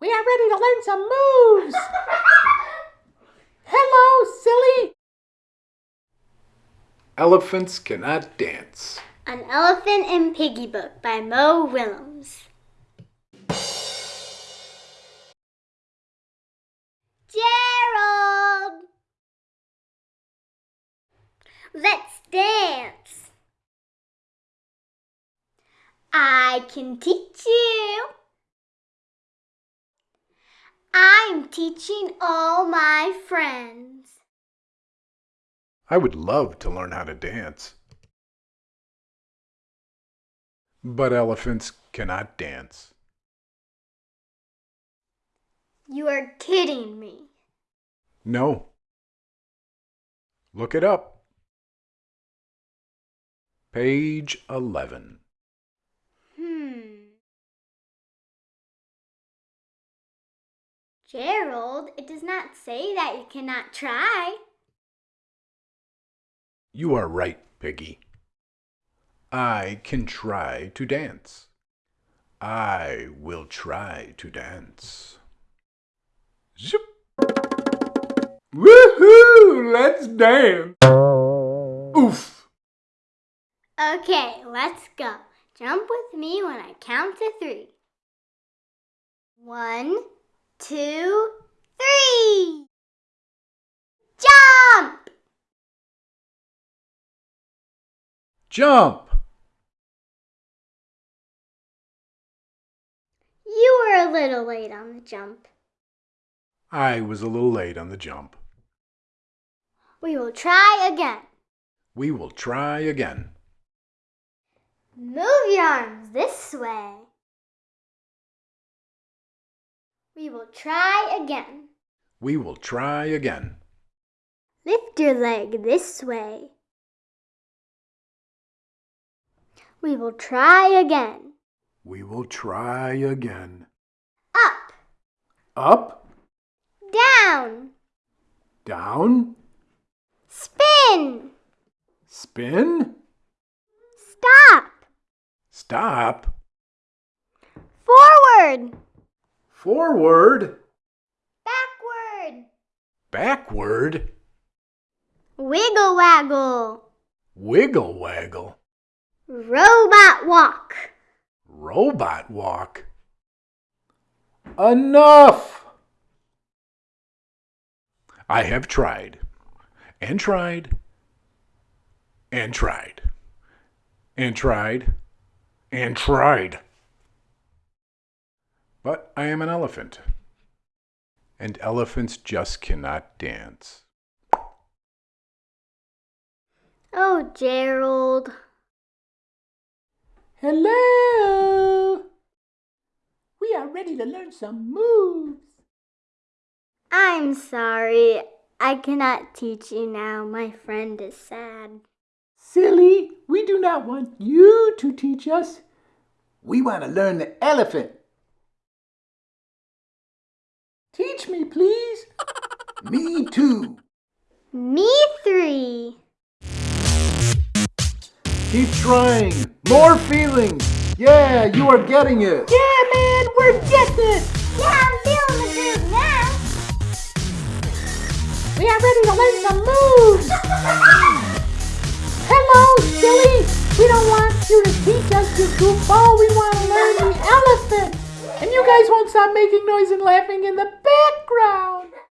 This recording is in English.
We are ready to learn some moves. Hello, silly. Elephants cannot dance. An Elephant and Piggy book by Mo Willems. Gerald! Let's dance. I can teach you. I'm teaching all my friends. I would love to learn how to dance. But elephants cannot dance. You are kidding me. No. Look it up. Page 11. Gerald, it does not say that you cannot try. You are right, Piggy. I can try to dance. I will try to dance. Zip. Woohoo! Let's dance! Oof! Okay, let's go. Jump with me when I count to three. One, two, three. Jump! Jump! You were a little late on the jump. I was a little late on the jump. We will try again. We will try again. Move your arms this way. We will try again. We will try again. Lift your leg this way. We will try again. We will try again. Up, Up, down, down, spin, spin, stop, stop, forward, forward, backward, backward, wiggle waggle, wiggle waggle, robot walk. robot walk. Enough! I have tried, and tried, and tried, and tried, and tried. But I am an elephant, and elephants just cannot dance. Oh, Gerald. Hello. We are ready to learn some moves. I'm sorry. I cannot teach you now. My friend is sad. Silly, we do not want you to teach us. We want to learn the elephant. Teach me, please. me too. Me three. Keep trying. More feelings. Yeah, you are getting it. Yeah, man, we're getting it. Yeah, I'm feeling the groove now. We are ready to learn some moves. Hello, silly. We don't want you to teach us, you goofball guys won't stop making noise and laughing in the background.